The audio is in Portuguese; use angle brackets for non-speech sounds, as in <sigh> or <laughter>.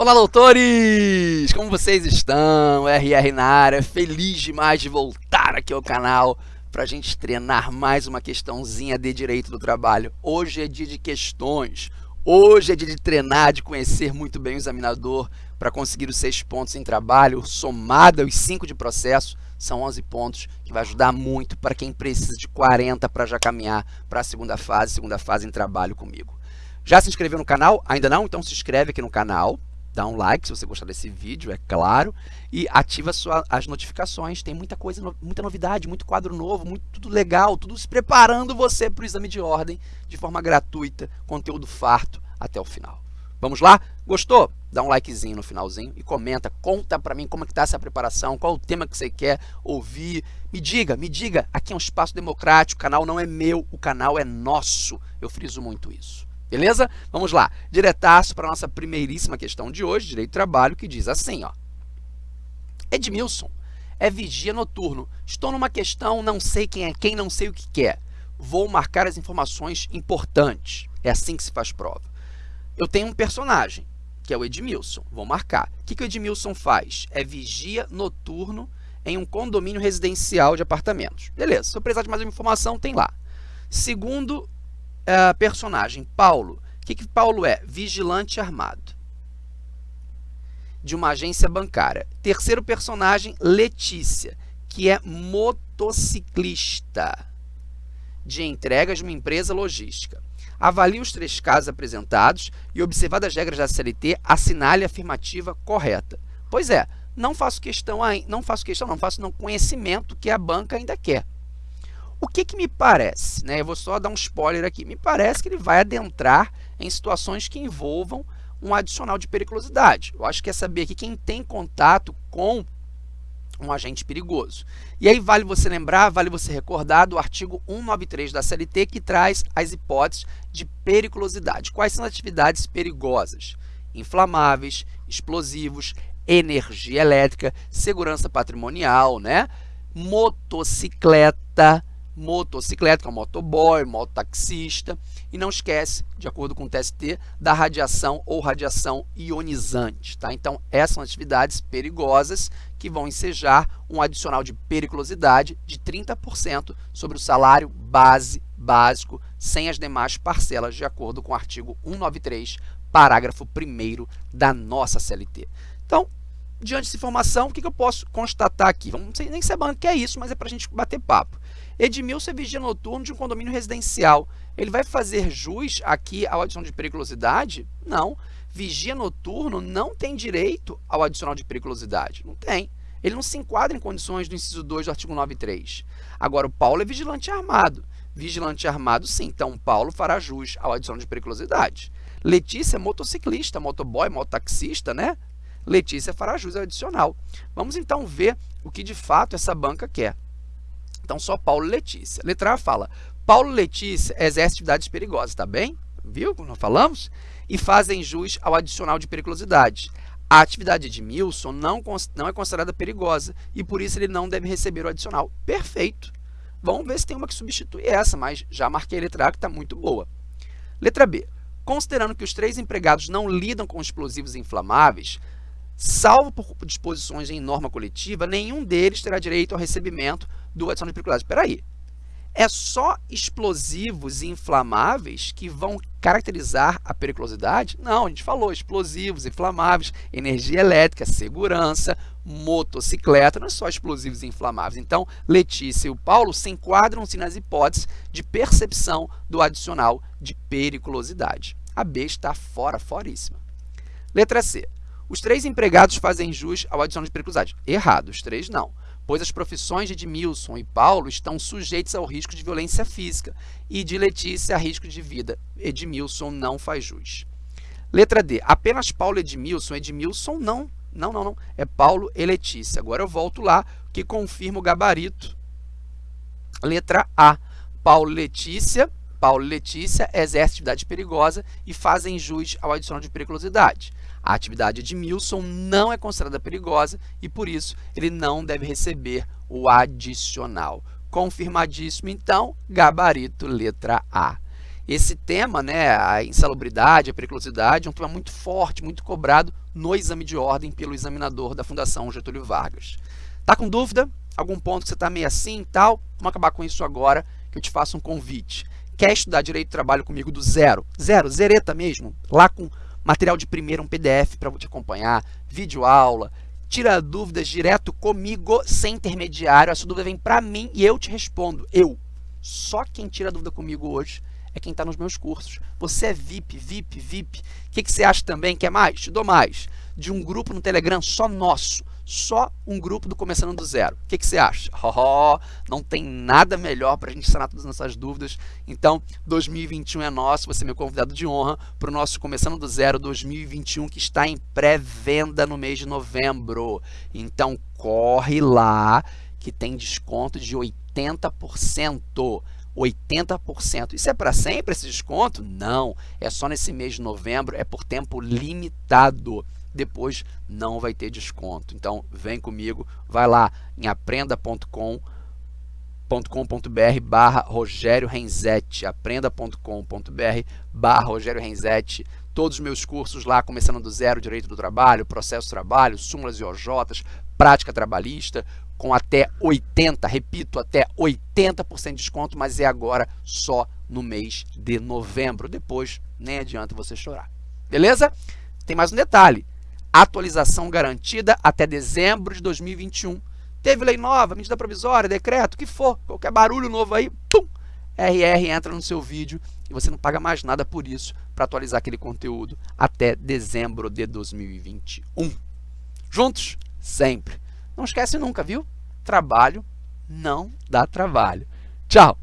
Olá, doutores! Como vocês estão? RR na área, feliz demais de voltar aqui ao canal para a gente treinar mais uma questãozinha de direito do trabalho. Hoje é dia de questões, hoje é dia de treinar, de conhecer muito bem o examinador para conseguir os seis pontos em trabalho, somado aos cinco de processo, são 11 pontos, que vai ajudar muito para quem precisa de 40 para já caminhar para a segunda fase, segunda fase em trabalho comigo. Já se inscreveu no canal? Ainda não? Então se inscreve aqui no canal, dá um like se você gostar desse vídeo, é claro, e ativa sua, as notificações. Tem muita coisa, muita novidade, muito quadro novo, muito tudo legal, tudo se preparando você para o exame de ordem de forma gratuita, conteúdo farto até o final. Vamos lá? Gostou? Dá um likezinho no finalzinho e comenta, conta para mim como é que tá essa preparação, qual o tema que você quer ouvir. Me diga, me diga, aqui é um espaço democrático, o canal não é meu, o canal é nosso. Eu friso muito isso. Beleza? Vamos lá. Diretaço para a nossa primeiríssima questão de hoje, direito do trabalho, que diz assim, ó. Edmilson, é vigia noturno. Estou numa questão, não sei quem é quem, não sei o que quer. Vou marcar as informações importantes. É assim que se faz prova. Eu tenho um personagem, que é o Edmilson. Vou marcar. O que, que o Edmilson faz? É vigia noturno em um condomínio residencial de apartamentos. Beleza, se eu precisar de mais uma informação, tem lá. Segundo uh, personagem, Paulo. O que, que Paulo é? Vigilante armado de uma agência bancária. Terceiro personagem, Letícia, que é motociclista de entregas de uma empresa logística. Avalie os três casos apresentados e, observadas as regras da CLT, assinale a afirmativa correta. Pois é, não faço questão, não faço questão, não faço não conhecimento que a banca ainda quer. O que, que me parece? Né? Eu vou só dar um spoiler aqui. Me parece que ele vai adentrar em situações que envolvam um adicional de periculosidade. Eu acho que é saber aqui quem tem contato com um agente perigoso. E aí vale você lembrar, vale você recordar do artigo 193 da CLT que traz as hipóteses de periculosidade. Quais são as atividades perigosas? Inflamáveis, explosivos, energia elétrica, segurança patrimonial, né? motocicleta, motocicleta, que é o motoboy, mototaxista. E não esquece, de acordo com o TST, da radiação ou radiação ionizante. Tá? Então, essas são atividades perigosas que vão ensejar um adicional de periculosidade de 30% sobre o salário base básico, sem as demais parcelas, de acordo com o artigo 193, parágrafo 1 da nossa CLT. Então, diante dessa informação, o que, eu posso constatar aqui? Vamos, não sei nem sabendo o que é isso, mas é para a gente bater papo. Edmilson é vigia noturno de um condomínio residencial. Ele vai fazer jus aqui ao adicional de periculosidade? Não. Vigia noturno não tem direito ao adicional de periculosidade. Não tem. Ele não se enquadra em condições do inciso 2 do artigo 93. Agora, o Paulo é vigilante armado. Vigilante armado, sim. Então, o Paulo fará jus ao adicional de periculosidade. Letícia é motociclista, motoboy, mototaxista, né? Letícia fará jus ao adicional. Vamos então ver o que de fato essa banca quer. Então, só Paulo Letícia. Letra A fala, Paulo Letícia exercem atividades perigosas, tá bem? Viu como nós falamos? E fazem jus ao adicional de periculosidade. A atividade de Milson não, não é considerada perigosa e, por isso, ele não deve receber o adicional. Perfeito. Vamos ver se tem uma que substitui essa, mas já marquei a letra A, que está muito boa. Letra B. Considerando que os três empregados não lidam com explosivos inflamáveis, salvo por disposições em norma coletiva, nenhum deles terá direito ao recebimento do adicional de periculosidade. Espera aí. É só explosivos inflamáveis que vão caracterizar a periculosidade? Não, a gente falou explosivos, inflamáveis, energia elétrica, segurança, motocicleta, não é só explosivos inflamáveis. Então, Letícia e o Paulo se enquadram-se nas hipóteses de percepção do adicional de periculosidade. A B está fora, foríssima. Letra C. Os três empregados fazem jus ao adicional de periculosidade. Errado, os três não, pois as profissões de Edmilson e Paulo estão sujeitas ao risco de violência física e de Letícia a risco de vida. Edmilson não faz jus. Letra D. Apenas Paulo e Edmilson. Edmilson não. Não, não, não. É Paulo e Letícia. Agora eu volto lá, que confirma o gabarito. Letra A. Paulo e Letícia. Paulo e Letícia exercem atividade perigosa e fazem jus ao adicional de periculosidade. A atividade de Milson não é considerada perigosa e, por isso, ele não deve receber o adicional. Confirmadíssimo, então, gabarito letra A. esse tema, né, a insalubridade, a periculosidade, é um tema muito forte, muito cobrado no exame de ordem pelo examinador da Fundação Getúlio Vargas. Tá com dúvida? Algum ponto que você está meio assim e tal? Vamos acabar com isso agora, que eu te faço um convite. Quer estudar Direito do Trabalho comigo do zero? Zero, zereta mesmo, lá com material de primeiro, um PDF para te acompanhar, vídeo aula, tira dúvidas direto comigo, sem intermediário, a sua dúvida vem para mim e eu te respondo, eu. Só quem tira dúvida comigo hoje é quem está nos meus cursos. Você é VIP, VIP, VIP. O que, que você acha também? Quer mais? Te dou mais. De um grupo no Telegram só nosso. Só um grupo do Começando do Zero. O que, que você acha? <laughs> Oh, não tem nada melhor para a gente sanar todas essas dúvidas. Então, 2021 é nosso. Você é meu convidado de honra para o nosso Começando do Zero 2021, que está em pré-venda no mês de novembro. Então, corre lá que tem desconto de 80%. 80%. Isso é para sempre esse desconto? Não, é só nesse mês de novembro, é por tempo limitado. Depois não vai ter desconto. Então, vem comigo, vai lá em aprenda.com aprenda.com.br barra Rogério Renzetti, aprenda.com.br barra Rogério Renzetti, todos os meus cursos lá, começando do zero, direito do trabalho, processo do trabalho, súmulas e OJs, prática trabalhista, com até 80, repito, até 80% de desconto, mas é agora só no mês de novembro. Depois nem adianta você chorar. Beleza? Tem mais um detalhe. Atualização garantida até dezembro de 2021. Teve lei nova, medida provisória, decreto, o que for, qualquer barulho novo aí, pum, RR entra no seu vídeo e você não paga mais nada por isso para atualizar aquele conteúdo até dezembro de 2021. Juntos, sempre. Não esquece nunca, viu? Trabalho não dá trabalho. Tchau!